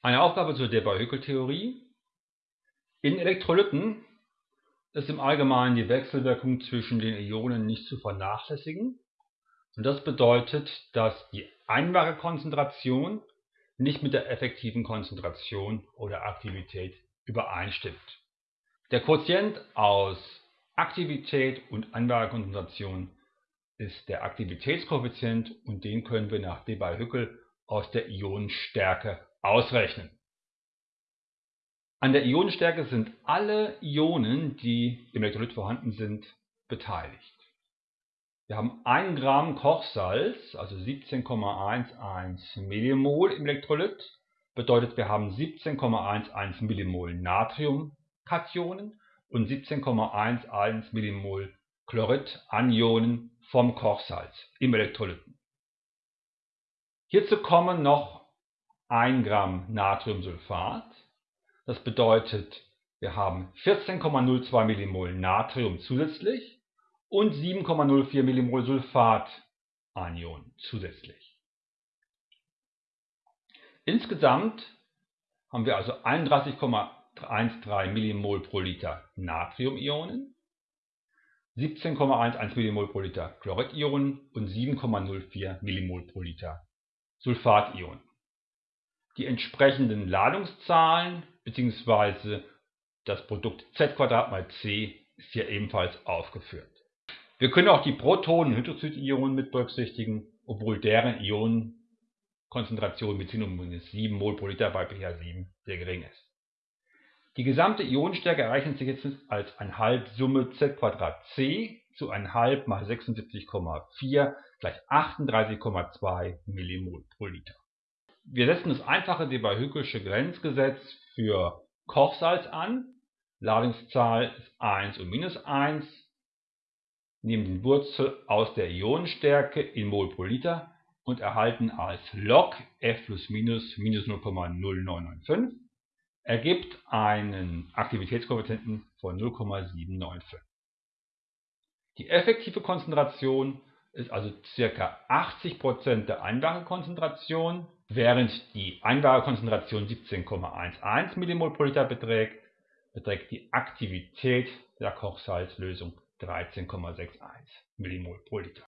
Eine Aufgabe zur Debye-Hückel-Theorie. In Elektrolyten ist im Allgemeinen die Wechselwirkung zwischen den Ionen nicht zu vernachlässigen. Und das bedeutet, dass die einbare Konzentration nicht mit der effektiven Konzentration oder Aktivität übereinstimmt. Der Quotient aus Aktivität und einbarer Konzentration ist der Aktivitätskoeffizient und den können wir nach Debye-Hückel aus der Ionenstärke ausrechnen. An der Ionenstärke sind alle Ionen, die im Elektrolyt vorhanden sind, beteiligt. Wir haben 1 Gramm Kochsalz, also 17,11 Millimol im Elektrolyt. Bedeutet, wir haben 17,11 Millimol Natriumkationen und 17,11 Millimol Chlorid-Anionen vom Kochsalz im Elektrolyten. Hierzu kommen noch 1 Gramm Natriumsulfat. Das bedeutet, wir haben 14,02 Millimol Natrium zusätzlich und 7,04 Millimol Sulfatanion zusätzlich. Insgesamt haben wir also 31,13 Millimol pro Liter Natriumionen, 17,11 Millimol pro Liter Chloridionen und 7,04 Millimol pro Liter Sulfationen. Die entsprechenden Ladungszahlen bzw. das Produkt z mal c ist hier ebenfalls aufgeführt. Wir können auch die Protonen- und Hydroxidionen mit berücksichtigen, obwohl deren Ionenkonzentration mit 7 Mol pro Liter bei pH 7 sehr gering ist. Die gesamte Ionenstärke errechnet sich jetzt als 1,5 Summe z c zu 1,5 mal 76,4 gleich 38,2 Millimol pro Liter. Wir setzen das einfache Debye-Hückelsche Grenzgesetz für Kochsalz an. Ladungszahl ist 1 und minus 1. Nehmen den Wurzel aus der Ionenstärke in Mol pro Liter und erhalten als Log F plus minus minus 0,0995 ergibt einen Aktivitätskoeffizienten von 0,795. Die effektive Konzentration ist also ca. 80% der Einlagekonzentration Während die Einlagekonzentration 17,11 mmol pro Liter beträgt, beträgt die Aktivität der Kochsalzlösung 13,61 mmol pro Liter